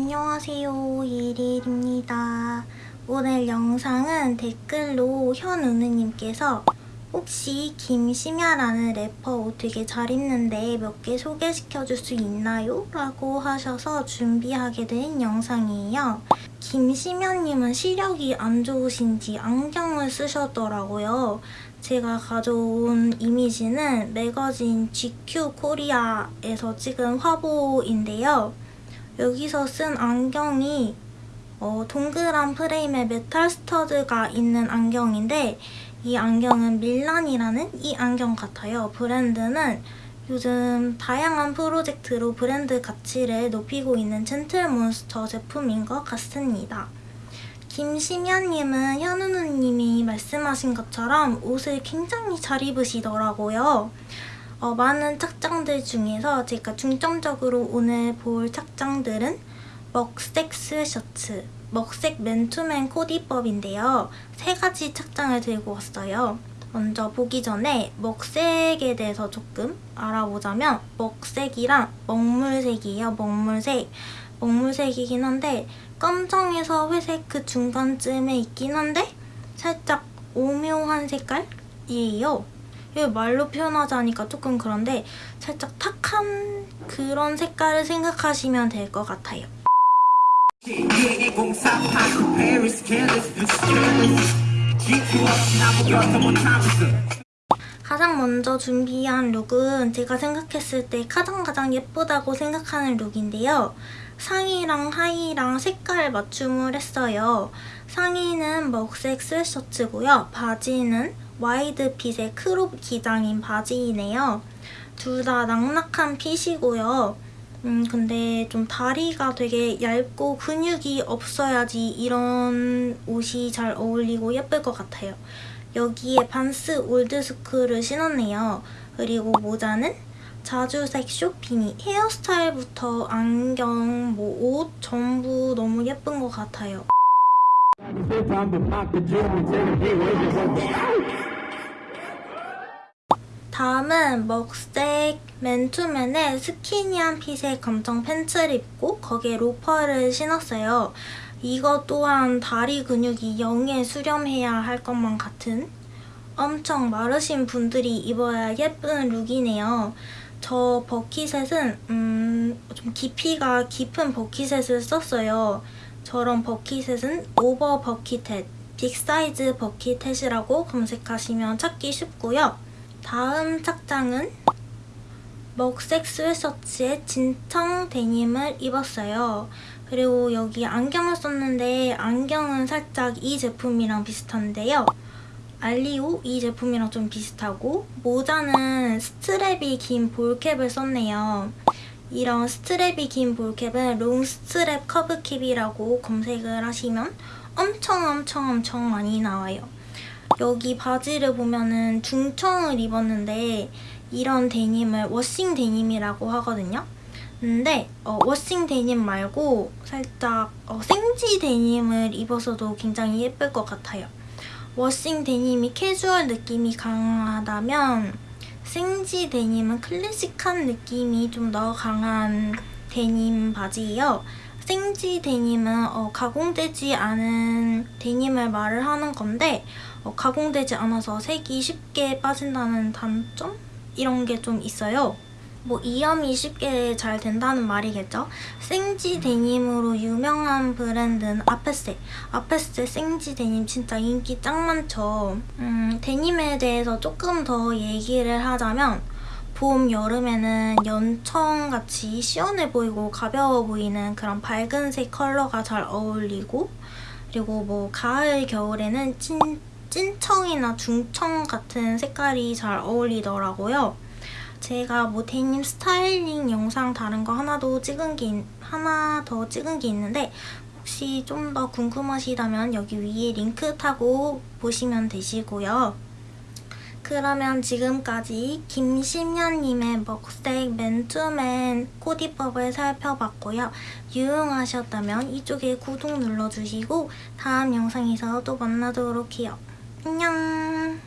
안녕하세요. 예릴입니다. 오늘 영상은 댓글로 현우느님께서 혹시 김심야라는 래퍼 옷 되게 잘 입는데 몇 개 소개시켜줄 수 있나요? 라고 하셔서 준비하게 된 영상이에요. 김심야님은 시력이 안 좋으신지 안경을 쓰셨더라고요. 제가 가져온 이미지는 매거진 GQ 코리아에서 찍은 화보인데요 여기서 쓴 안경이 어, 동그란 프레임에 메탈 stud가 있는 안경인데 이 안경은 밀란이라는 이 안경 같아요. 브랜드는 요즘 다양한 프로젝트로 브랜드 가치를 높이고 있는 젠틀몬스터 제품인 것 같습니다. 김심연님은 현우 누님이 말씀하신 것처럼 옷을 굉장히 잘 입으시더라고요. 어, 많은 착장들 중에서 제가 중점적으로 오늘 볼 착장들은 먹색 스웨셔츠, 먹색 맨투맨 코디법인데요. 세 가지 착장을 들고 왔어요. 먼저 보기 전에 먹색에 대해서 조금 알아보자면 먹색이랑 먹물색이에요. 먹물색. 먹물색이긴 한데 검정에서 회색 그 중간쯤에 있긴 한데 살짝 오묘한 색깔이에요. 이거 말로 표현하자니까 조금 그런데 살짝 탁한 그런 색깔을 생각하시면 될 것 같아요. 가장 먼저 준비한 룩은 제가 생각했을 때 가장 가장 예쁘다고 생각하는 룩인데요. 상의랑 하의랑 색깔 맞춤을 했어요. 상의는 먹색 스웨트셔츠고요. 바지는 wide fit의 crop 기장인 바지이네요. 둘 다 낙낙한 핏이고요. 음 근데 좀 다리가 되게 얇고 근육이 없어야지 이런 옷이 잘 어울리고 예쁠 것 같아요. 여기에 반스 올드스쿨을 신었네요. 그리고 모자는 자주색 short beanie 헤어스타일부터 안경, 뭐 옷 전부 너무 예쁜 것 같아요. 다음은 먹색 맨투맨의 스키니한 핏의 검정 팬츠를 입고 거기에 로퍼를 신었어요. 이거 또한 다리 근육이 영에 수렴해야 할 것만 같은 엄청 마르신 분들이 입어야 예쁜 룩이네요. 저 버킷셋은 음, 좀 깊이가 깊은 버킷셋을 썼어요. 저런 버킷셋은 오버 버킷햇, big size bucket hat이라고 검색하시면 찾기 쉽고요. 다음 착장은 먹색 스웨트셔츠에 진청 데님을 입었어요. 그리고 여기 안경을 썼는데 안경은 살짝 이 제품이랑 비슷한데요. 알리오 이 제품이랑 좀 비슷하고 모자는 strap이 긴 ball cap을 썼네요. 이런 스트랩이 긴 볼캡은 롱 스트랩 커브캡이라고 검색을 하시면 엄청 엄청 엄청 많이 나와요. 여기 바지를 보면은 중청을 입었는데 이런 데님을 washing 데님이라고 하거든요. 근데 어, washing 데님 말고 살짝 어, 생지 데님을 입어서도 굉장히 예쁠 것 같아요. washing 데님이 캐주얼 느낌이 강하다면 생지 데님은 클래식한 느낌이 좀 더 강한 데님 바지예요. 생지 데님은 어, 가공되지 않은 데님을 말을 하는 건데 어, 가공되지 않아서 색이 쉽게 빠진다는 단점? 이런 게 좀 있어요. 뭐 이염이 쉽게 잘 된다는 말이겠죠? 생지 데님으로 유명한 브랜드는 아페세. 아페세 생지 데님 진짜 인기 짱 많죠. 음, 데님에 대해서 조금 더 얘기를 하자면 봄, 여름에는 연청같이 시원해 보이고 가벼워 보이는 그런 밝은색 컬러가 잘 어울리고 그리고 뭐 가을, 겨울에는 찐, 찐청이나 중청 같은 색깔이 잘 어울리더라고요. 제가 뭐 데님 스타일링 영상 다른 거 하나도 찍은 게 하나 더 찍은 게 있는데 혹시 좀 더 궁금하시다면 여기 위에 링크 타고 보시면 되시고요. 그러면 지금까지 김심연님의 먹색 맨투맨 코디법을 살펴봤고요. 유용하셨다면 이쪽에 구독 눌러주시고 다음 영상에서 또 만나도록 해요. 안녕